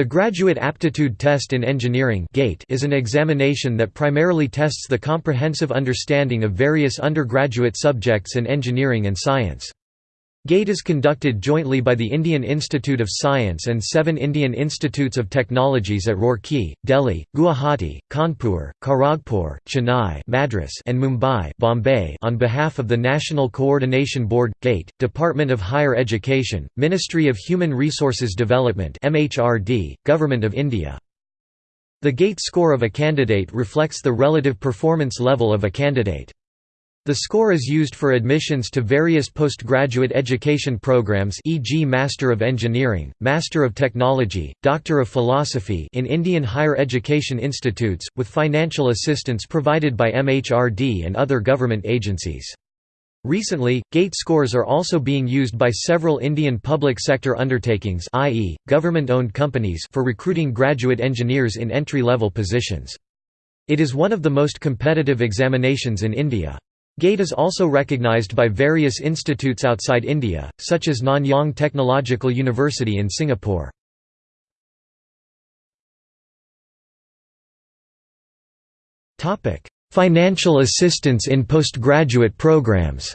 The Graduate Aptitude Test in Engineering is an examination that primarily tests the comprehensive understanding of various undergraduate subjects in engineering and science. GATE is conducted jointly by the Indian Institute of Science and seven Indian Institutes of Technologies at Roorkee, Delhi, Guwahati, Kanpur, Kharagpur, Chennai Madras and Mumbai Bombay on behalf of the National Coordination Board, GATE, Department of Higher Education, Ministry of Human Resources Development MHRD, Government of India. The GATE score of a candidate reflects the relative performance level of a candidate. The score is used for admissions to various postgraduate education programs e.g. Master of Engineering, Master of Technology, Doctor of Philosophy in Indian higher education institutes, with financial assistance provided by MHRD and other government agencies. Recently, GATE scores are also being used by several Indian public sector undertakings i.e., government-owned companies for recruiting graduate engineers in entry-level positions. It is one of the most competitive examinations in India. GATE is also recognized by various institutes outside India, such as Nanyang Technological University in Singapore. Financial assistance in postgraduate programs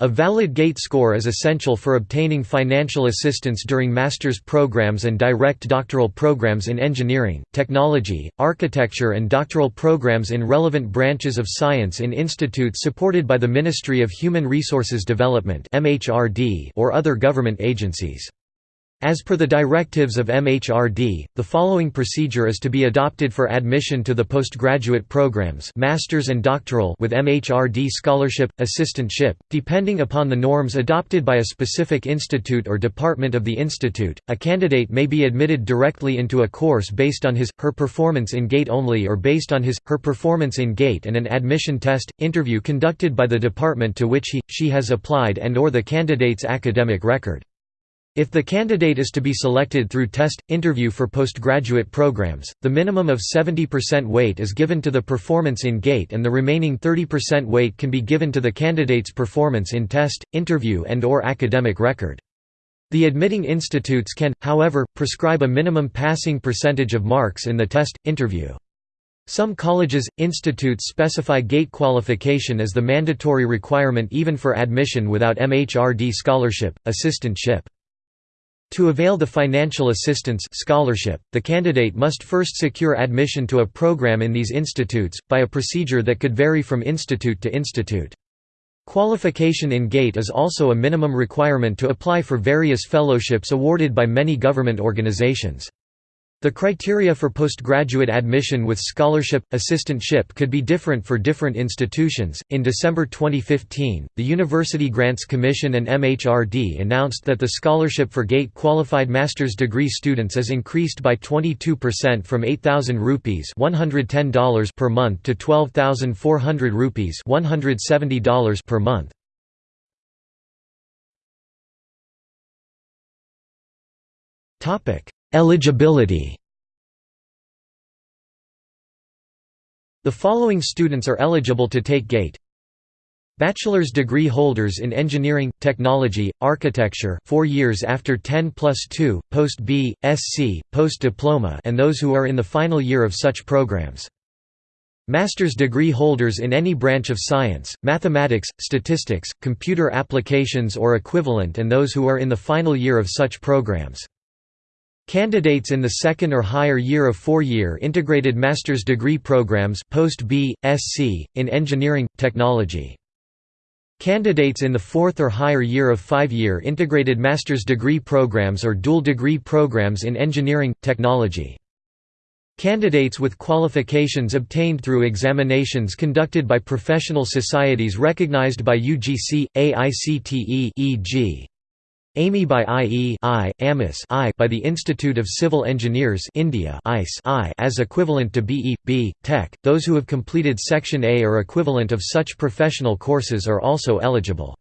A valid GATE score is essential for obtaining financial assistance during master's programs and direct doctoral programs in engineering, technology, architecture and doctoral programs in relevant branches of science in institutes supported by the Ministry of Human Resources Development or other government agencies. As per the directives of MHRD, the following procedure is to be adopted for admission to the postgraduate programs masters and doctoral with MHRD scholarship, assistantship, depending upon the norms adopted by a specific institute or department of the institute. A candidate may be admitted directly into a course based on his, her performance in GATE only or based on his, her performance in GATE and an admission test, interview conducted by the department to which he, she has applied and or the candidate's academic record. If the candidate is to be selected through test, interview for postgraduate programs, the minimum of 70% weight is given to the performance in GATE and the remaining 30% weight can be given to the candidate's performance in test, interview and or academic record. The admitting institutes can, however, prescribe a minimum passing percentage of marks in the test, interview. Some colleges, institutes specify GATE qualification as the mandatory requirement even for admission without MHRD scholarship, assistantship. To avail the financial assistance scholarship, the candidate must first secure admission to a program in these institutes, by a procedure that could vary from institute to institute. Qualification in GATE is also a minimum requirement to apply for various fellowships awarded by many government organizations. The criteria for postgraduate admission with scholarship assistantship could be different for different institutions. In December 2015, the University Grants Commission and MHRD announced that the scholarship for GATE qualified master's degree students is increased by 22% from 8000 rupees $110 per month to 12400 rupees $170 per month. Topic: Eligibility The following students are eligible to take GATE Bachelor's degree holders in engineering, technology, architecture 4 years after 10 plus 2, post-B, SC, post-diploma and those who are in the final year of such programs. Master's degree holders in any branch of science, mathematics, statistics, computer applications or equivalent and those who are in the final year of such programs. Candidates in the second or higher year of four-year integrated master's degree programs post-B, SC, in engineering, technology. Candidates in the fourth or higher year of five-year integrated master's degree programs or dual degree programs in engineering, technology. Candidates with qualifications obtained through examinations conducted by professional societies recognized by UGC, AICTE e.g. AMI by IE I, AMIS I by the Institute of Civil Engineers India ICE I as equivalent to BE, B, Tech. Those who have completed Section A or equivalent of such professional courses are also eligible.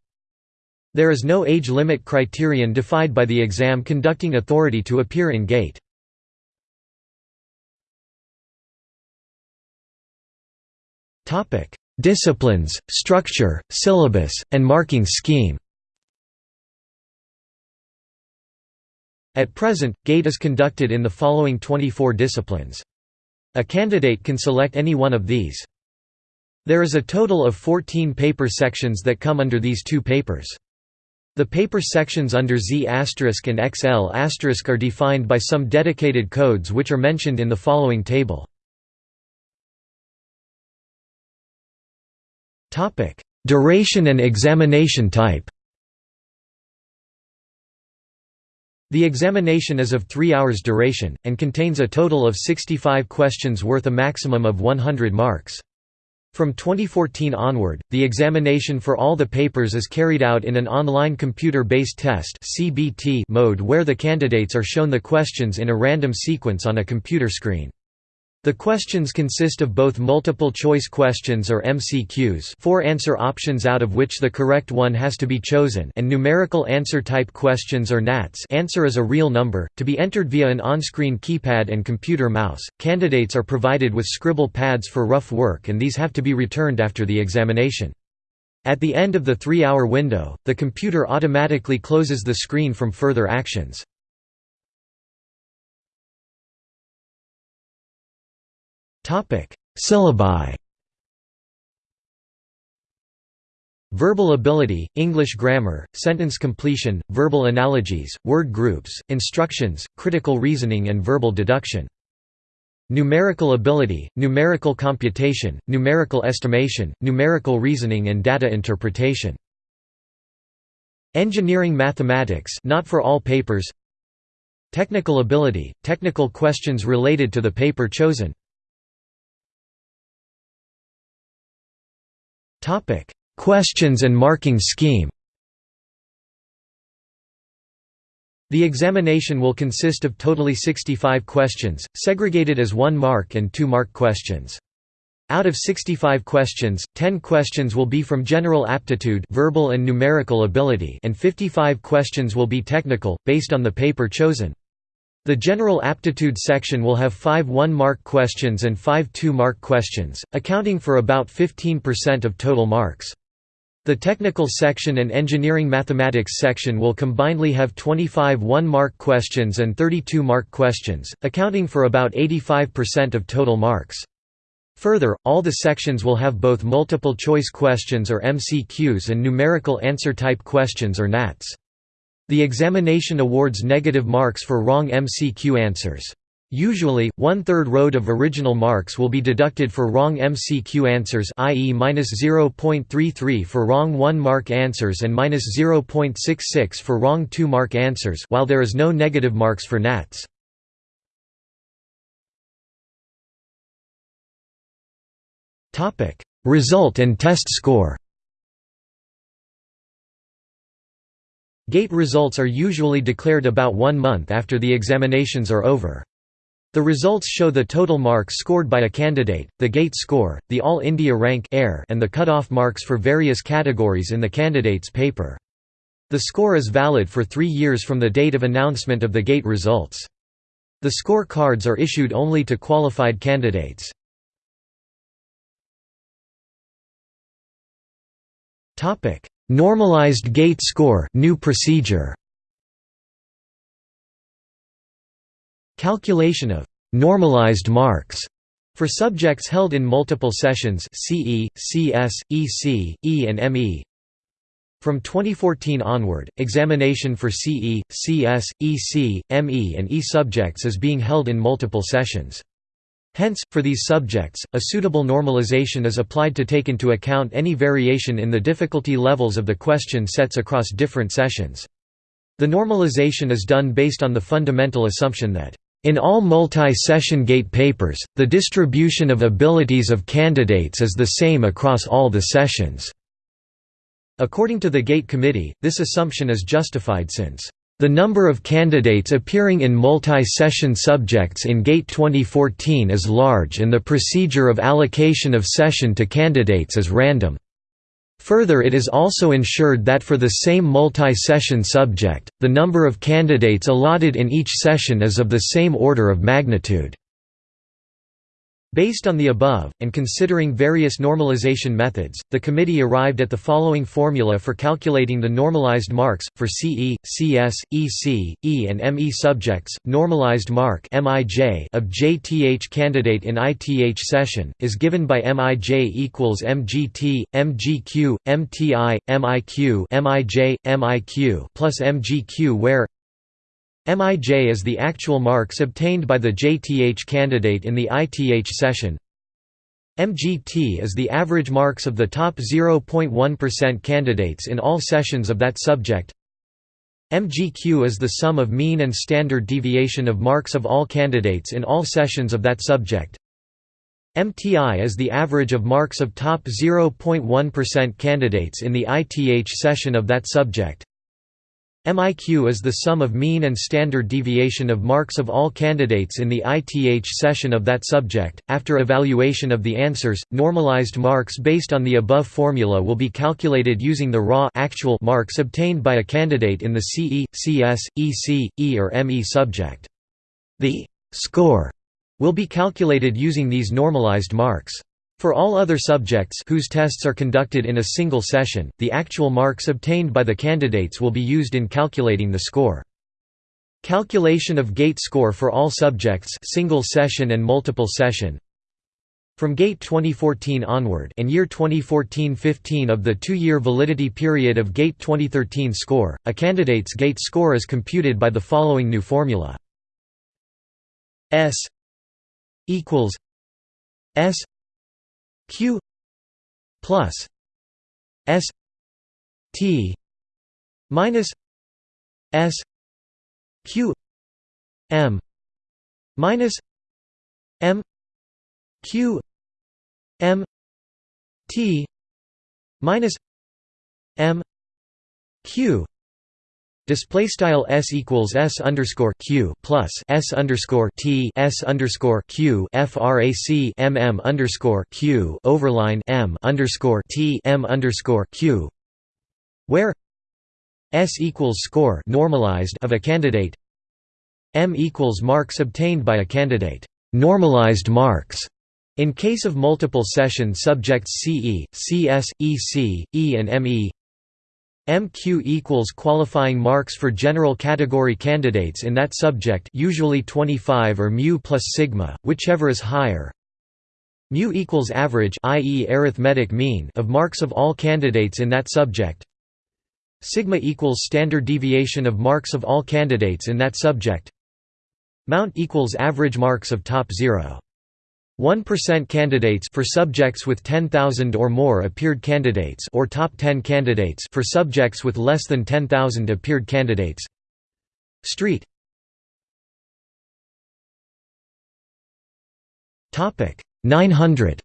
There is no age limit criterion defined by the exam conducting authority to appear in GATE. Disciplines, structure, syllabus, and marking scheme At present, GATE is conducted in the following 24 disciplines. A candidate can select any one of these. There is a total of 14 paper sections that come under these two papers. The paper sections under Z** and XL** are defined by some dedicated codes which are mentioned in the following table. Duration and examination type The examination is of 3 hours duration, and contains a total of 65 questions worth a maximum of 100 marks. From 2014 onward, the examination for all the papers is carried out in an online computer-based test mode where the candidates are shown the questions in a random sequence on a computer screen. The questions consist of both multiple-choice questions or MCQs four answer options out of which the correct one has to be chosen and numerical answer-type questions or NATs answer is a real number, to be entered via an on-screen keypad and computer mouse. Candidates are provided with scribble pads for rough work and these have to be returned after the examination. At the end of the three-hour window, the computer automatically closes the screen from further actions. Syllabi. Verbal ability, English grammar, sentence completion, verbal analogies, word groups, instructions, critical reasoning and verbal deduction. Numerical ability, numerical computation, numerical estimation, numerical reasoning and data interpretation. Engineering mathematics not for all papers Technical ability, technical questions related to the paper chosen Questions and marking scheme The examination will consist of totally 65 questions, segregated as 1 mark and 2 mark questions. Out of 65 questions, 10 questions will be from general aptitude verbal and numerical ability and 55 questions will be technical, based on the paper chosen. The general aptitude section will have five one-mark questions and five two-mark questions, accounting for about 15% of total marks. The technical section and engineering mathematics section will combinedly have 25 one-mark questions and 32 mark questions, accounting for about 85% of total marks. Further, all the sections will have both multiple choice questions or MCQs and numerical answer type questions or NATs. The examination awards negative marks for wrong MCQ answers. Usually, one-third road of original marks will be deducted for wrong MCQ answers i.e. -0.33 for wrong 1-mark answers and -0.66 for wrong 2-mark answers while there is no negative marks for NATs. Result and test score Gate results are usually declared about one month after the examinations are over. The results show the total marks scored by a candidate, the gate score, the All India rank and the cut-off marks for various categories in the candidate's paper. The score is valid for three years from the date of announcement of the gate results. The score cards are issued only to qualified candidates. Normalized gate score new procedure Calculation of normalized marks for subjects held in multiple sessions CE, CS, EC, E and ME. From 2014 onward, examination for CE, CS, EC, ME and E subjects is being held in multiple sessions. Hence, for these subjects, a suitable normalization is applied to take into account any variation in the difficulty levels of the question sets across different sessions. The normalization is done based on the fundamental assumption that in all multi-session gate papers, the distribution of abilities of candidates is the same across all the sessions. According to the GATE committee, this assumption is justified since the number of candidates appearing in multi-session subjects in GATE 2014 is large and the procedure of allocation of session to candidates is random. Further it is also ensured that for the same multi-session subject, the number of candidates allotted in each session is of the same order of magnitude. Based on the above, and considering various normalization methods, the committee arrived at the following formula for calculating the normalized marks, for CE, CS, EC, E and ME subjects, normalized mark of JTH candidate in ITH session, is given by MIJ equals MGT, MGQ, MTI, MIQ MIJ, MIQ plus MGQ where MIJ is the actual marks obtained by the JTH candidate in the ITH session. MGT is the average marks of the top 0.1% candidates in all sessions of that subject. MGQ is the sum of mean and standard deviation of marks of all candidates in all sessions of that subject. MTI is the average of marks of top 0.1% candidates in the ITH session of that subject. MIQ is the sum of mean and standard deviation of marks of all candidates in the ITH session of that subject. After evaluation of the answers, normalized marks based on the above formula will be calculated using the raw actual marks obtained by a candidate in the CE, CS, EC, E or ME subject. The score will be calculated using these normalized marks. For all other subjects whose tests are conducted in a single session, the actual marks obtained by the candidates will be used in calculating the score. Calculation of gate score for all subjects single session and multiple session From GATE 2014 onward and year 2014-15 of the two-year validity period of GATE 2013 score, a candidate's GATE score is computed by the following new formula S equals S q plus s t minus s q m minus m q m t minus m q Display style s equals s underscore q plus s underscore t s underscore q frac mm underscore q overline m underscore t m underscore q, where s equals score normalized of a candidate, m equals marks obtained by a candidate. Normalized marks in case of multiple session subjects CE, CS, EC, E and ME MQ equals qualifying marks for general category candidates in that subject usually 25 or mu plus sigma, whichever is higher. Mu equals average i.e. arithmetic mean of marks of all candidates in that subject. Sigma equals standard deviation of marks of all candidates in that subject. Mount equals average marks of top 0. 1% candidates for subjects with 10,000 or more appeared candidates or top 10 candidates for subjects with less than 10,000 appeared candidates. Street. Topic 900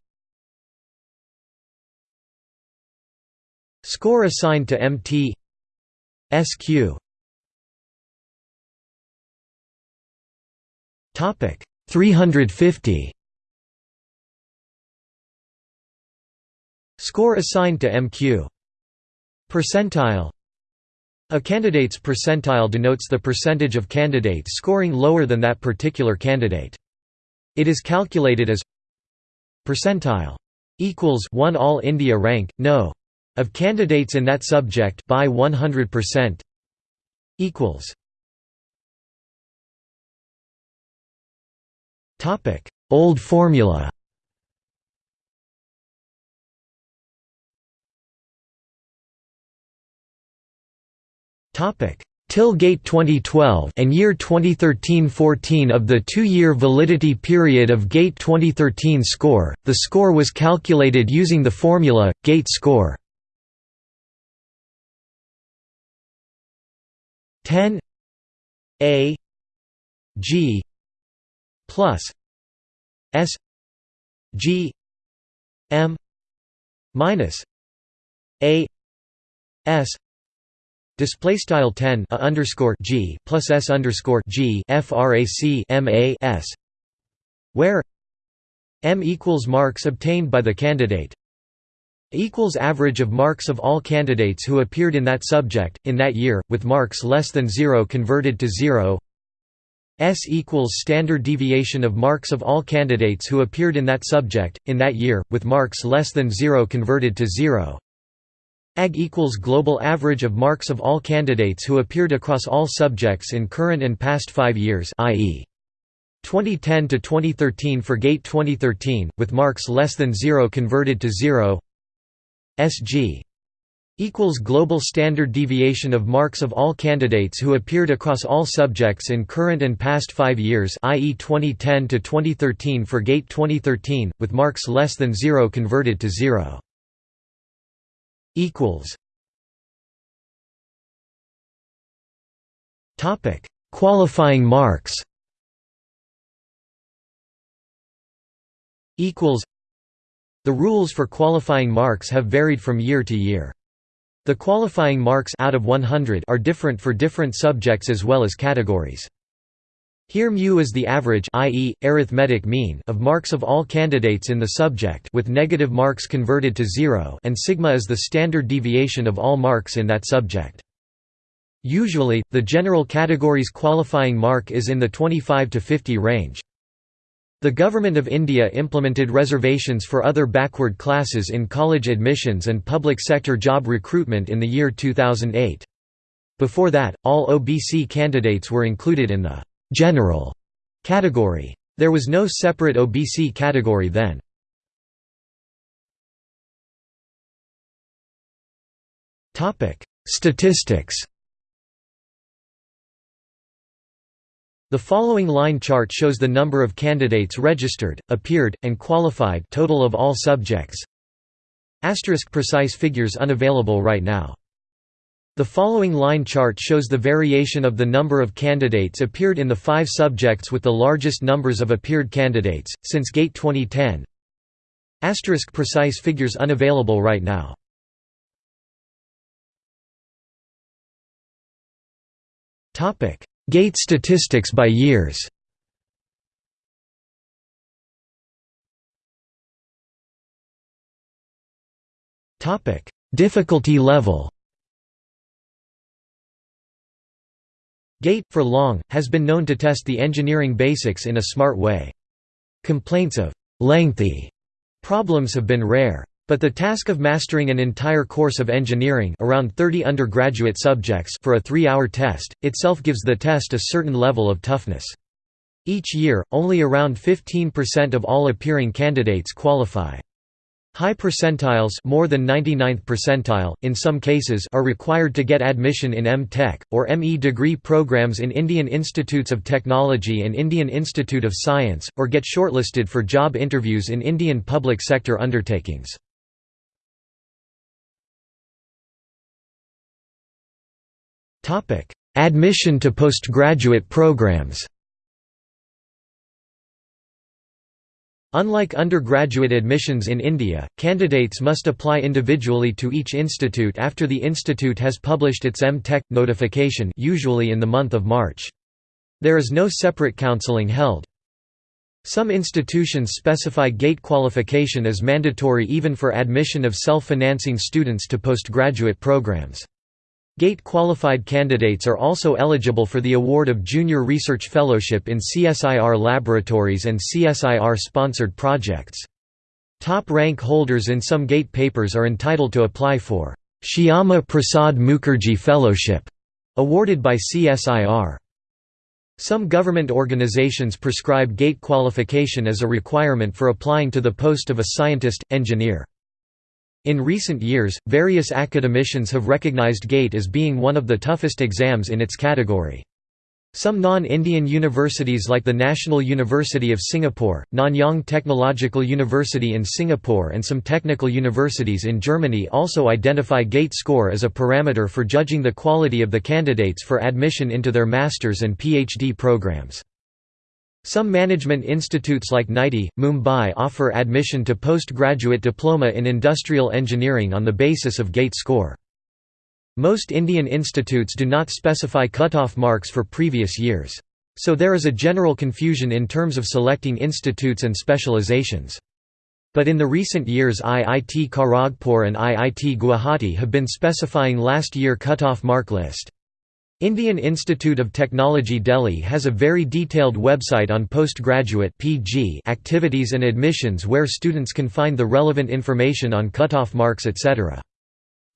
Score assigned to MT SQ Topic 350 Score assigned to MQ. Percentile A candidate's percentile denotes the percentage of candidates scoring lower than that particular candidate. It is calculated as percentile equals 1 all India rank no of candidates in that subject by 100% equals topic old formula Till GATE 2012 and year 2013-14 of the two-year validity period of GATE 2013 score, the score was calculated using the formula, GATE score. 10 A G plus S G M minus A S Display style 10 a underscore g plus s underscore g frac m a s, where m equals marks obtained by the candidate equals average of marks of all candidates who appeared in that subject in that year, with marks less than zero converted to zero. S equals standard deviation of marks of all candidates who appeared in that subject, in that year, with marks less than 0 converted to 0. AG equals global average of marks of all candidates who appeared across all subjects in current and past five years i.e. 2010 to 2013 for GATE 2013, with marks less than 0 converted to 0 SG equals global standard deviation of marks of all candidates who appeared across all subjects in current and past 5 years i.e. 2010 to 2013 for GATE 2013 with marks less than 0 converted to 0 equals. Topic qualifying marks. Equals. The rules for qualifying marks have varied from year to year. The qualifying marks out of 100 are different for different subjects as well as categories. Here mu is the average i.e., arithmetic mean of marks of all candidates in the subject with negative marks converted to zero and sigma is the standard deviation of all marks in that subject. Usually, the general category's qualifying mark is in the 25 to 50 range. The Government of India implemented reservations for other backward classes in college admissions and public sector job recruitment in the year 2008. Before that, all OBC candidates were included in the «general» category. There was no separate OBC category then. Statistics The following line chart shows the number of candidates registered, appeared, and qualified total of all subjects. Asterisk precise figures unavailable right now. The following line chart shows the variation of the number of candidates appeared in the five subjects with the largest numbers of appeared candidates, since GATE 2010. Asterisk precise figures unavailable right now. Gate statistics by years Difficulty level GATE, for long, has been known to test the engineering basics in a smart way. Complaints of «lengthy» problems have been rare. But the task of mastering an entire course of engineering around 30 undergraduate subjects for a three-hour test, itself gives the test a certain level of toughness. Each year, only around 15% of all appearing candidates qualify. High percentiles more than 99th percentile, in some cases are required to get admission in M.Tech, or ME degree programs in Indian Institutes of Technology and Indian Institute of Science, or get shortlisted for job interviews in Indian public sector undertakings. Admission to postgraduate programs Unlike undergraduate admissions in India, candidates must apply individually to each institute after the institute has published its M.Tech notification usually in the month of March. There is no separate counseling held. Some institutions specify GATE qualification as mandatory even for admission of self-financing students to postgraduate programs. GATE-qualified candidates are also eligible for the award of Junior Research Fellowship in CSIR laboratories and CSIR-sponsored projects. Top rank holders in some GATE papers are entitled to apply for Shyama Prasad Mukherjee Fellowship, awarded by CSIR. Some government organizations prescribe GATE qualification as a requirement for applying to the post of a scientist, engineer. In recent years, various academicians have recognized GATE as being one of the toughest exams in its category. Some non-Indian universities like the National University of Singapore, Nanyang Technological University in Singapore and some technical universities in Germany also identify GATE score as a parameter for judging the quality of the candidates for admission into their master's and PhD programs. Some management institutes like NITI, Mumbai offer admission to postgraduate diploma in industrial engineering on the basis of GATE score. Most Indian institutes do not specify cutoff marks for previous years. So there is a general confusion in terms of selecting institutes and specializations. But in the recent years IIT Kharagpur and IIT Guwahati have been specifying last year cutoff mark list. Indian Institute of Technology Delhi has a very detailed website on postgraduate (PG) activities and admissions where students can find the relevant information on cutoff marks etc.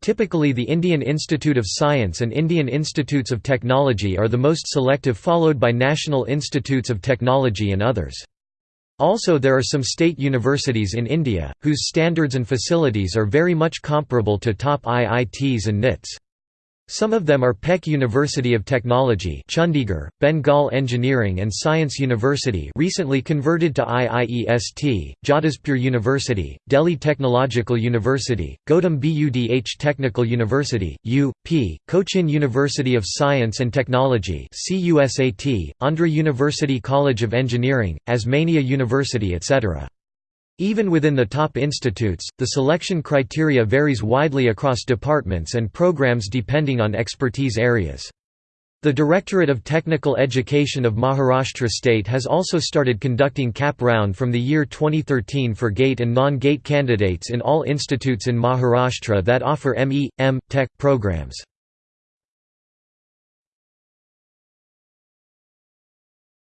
Typically the Indian Institute of Science and Indian Institutes of Technology are the most selective followed by National Institutes of Technology and others. Also there are some state universities in India, whose standards and facilities are very much comparable to top IITs and NITs. Some of them are PEC University of Technology Chandigarh, Bengal Engineering and Science University recently converted to IIEST, Jadavpur University, Delhi Technological University, Gautam Budh Technical University, U.P., Cochin University of Science and Technology CUSAT, Andhra University College of Engineering, Osmania University etc. Even within the top institutes, the selection criteria varies widely across departments and programs depending on expertise areas. The Directorate of Technical Education of Maharashtra State has also started conducting CAP round from the year 2013 for GATE and non-GATE candidates in all institutes in Maharashtra that offer ME, M, Tech programs.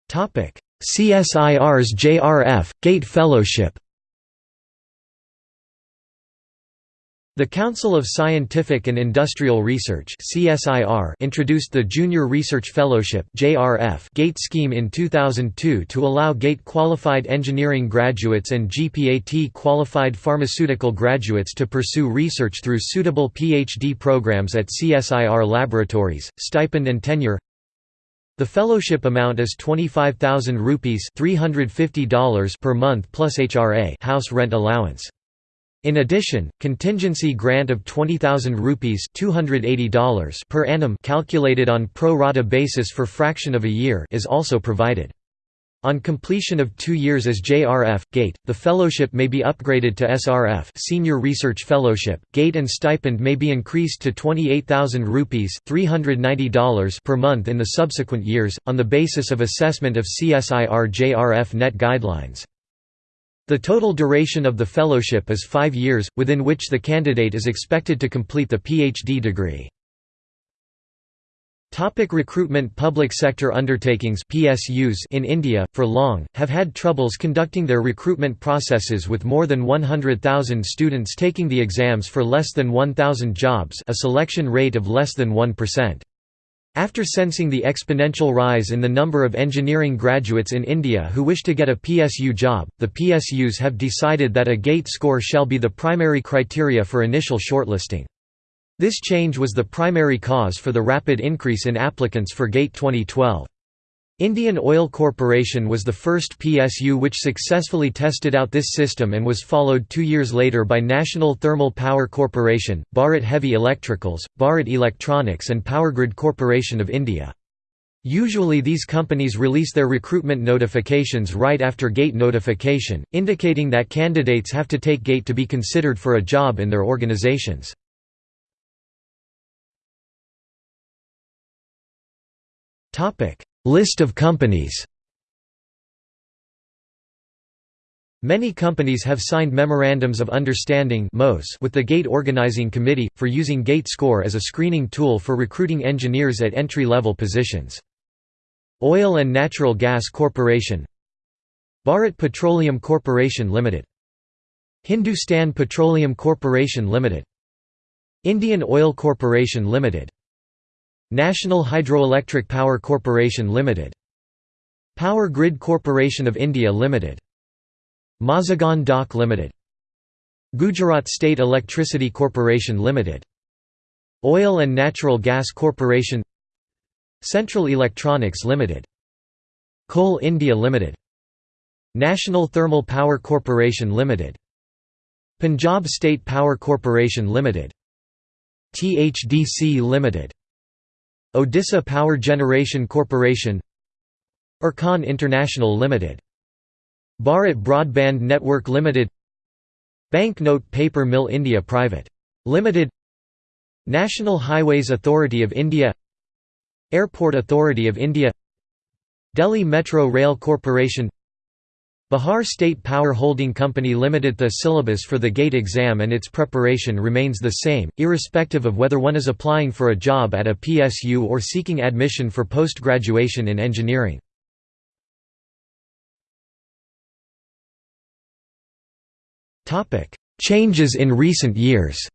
CSIR's JRF, GATE Fellowship The Council of Scientific and Industrial Research introduced the Junior Research Fellowship GATE scheme in 2002 to allow GATE-qualified engineering graduates and GPAT-qualified pharmaceutical graduates to pursue research through suitable PhD programs at CSIR laboratories, stipend and tenure the fellowship amount is 25,000 rupees $350 per month plus HRA house rent allowance. In addition, contingency grant of 20,000 rupees $280 per annum calculated on pro rata basis for fraction of a year is also provided. On completion of two years as JRF, GATE, the fellowship may be upgraded to SRF Senior Research Fellowship. GATE and stipend may be increased to 28,000 rupees $390 per month in the subsequent years, on the basis of assessment of CSIR JRF net guidelines. The total duration of the fellowship is five years, within which the candidate is expected to complete the PhD degree. Topic recruitment Public sector undertakings PSUs in India, for long, have had troubles conducting their recruitment processes with more than 100,000 students taking the exams for less than 1,000 jobs a selection rate of less than 1%. After sensing the exponential rise in the number of engineering graduates in India who wish to get a PSU job, the PSUs have decided that a GATE score shall be the primary criteria for initial shortlisting. This change was the primary cause for the rapid increase in applicants for GATE 2012. Indian Oil Corporation was the first PSU which successfully tested out this system and was followed two years later by National Thermal Power Corporation, Bharat Heavy Electricals, Bharat Electronics and Powergrid Corporation of India. Usually these companies release their recruitment notifications right after GATE notification, indicating that candidates have to take GATE to be considered for a job in their organizations. Topic List of companies Many companies have signed Memorandums of Understanding with the GATE Organizing Committee, for using GATE score as a screening tool for recruiting engineers at entry-level positions. Oil and Natural Gas Corporation Bharat Petroleum Corporation Limited. Hindustan Petroleum Corporation Limited. Indian Oil Corporation Limited National Hydroelectric Power Corporation Limited Power Grid Corporation of India Limited Mazagon Dock Limited Gujarat State Electricity Corporation Limited Oil and Natural Gas Corporation Central Electronics Limited Coal India Limited National Thermal Power Corporation Limited Punjab State Power Corporation Limited THDC Limited Odisha Power Generation Corporation IRCON International Limited Bharat Broadband Network Limited Banknote Paper Mill India Private. Limited National Highways Authority of India Airport Authority of India Delhi Metro Rail Corporation Bihar State Power Holding Company Limited The syllabus for the GATE exam and its preparation remains the same, irrespective of whether one is applying for a job at a PSU or seeking admission for post-graduation in engineering. Changes in recent years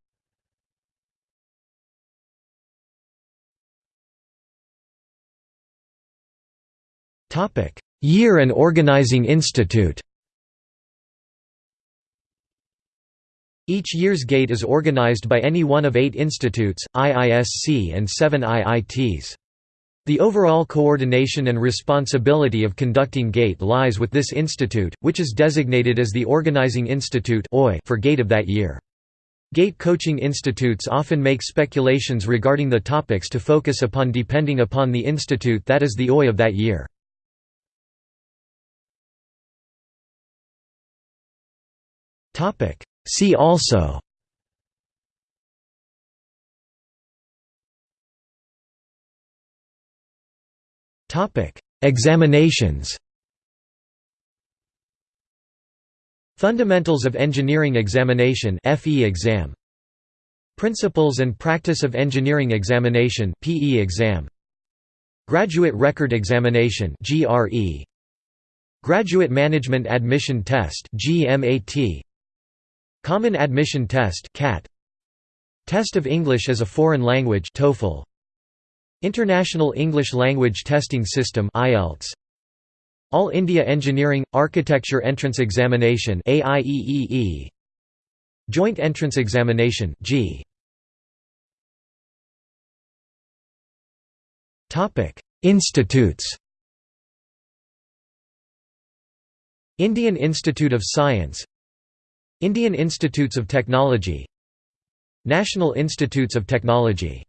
Year and Organizing Institute Each year's GATE is organized by any one of eight institutes, IISc and seven IITs. The overall coordination and responsibility of conducting GATE lies with this institute, which is designated as the Organizing Institute for GATE of that year. GATE coaching institutes often make speculations regarding the topics to focus upon depending upon the institute that is the OI of that year. See also. Topic. Examinations. Fundamentals of Engineering Examination FE exam Principles and Practice of Engineering Examination PE exam Graduate Record Examination GRE Graduate Management Admission Test GMAT Common Admission Test CAT Test of English as a Foreign Language TOEFL International English Language Testing System IELTS All India Engineering Architecture Entrance Examination AIEEE Joint Entrance Examination G Topic Institutes. Indian Institute of Science Indian Institutes of Technology National Institutes of Technology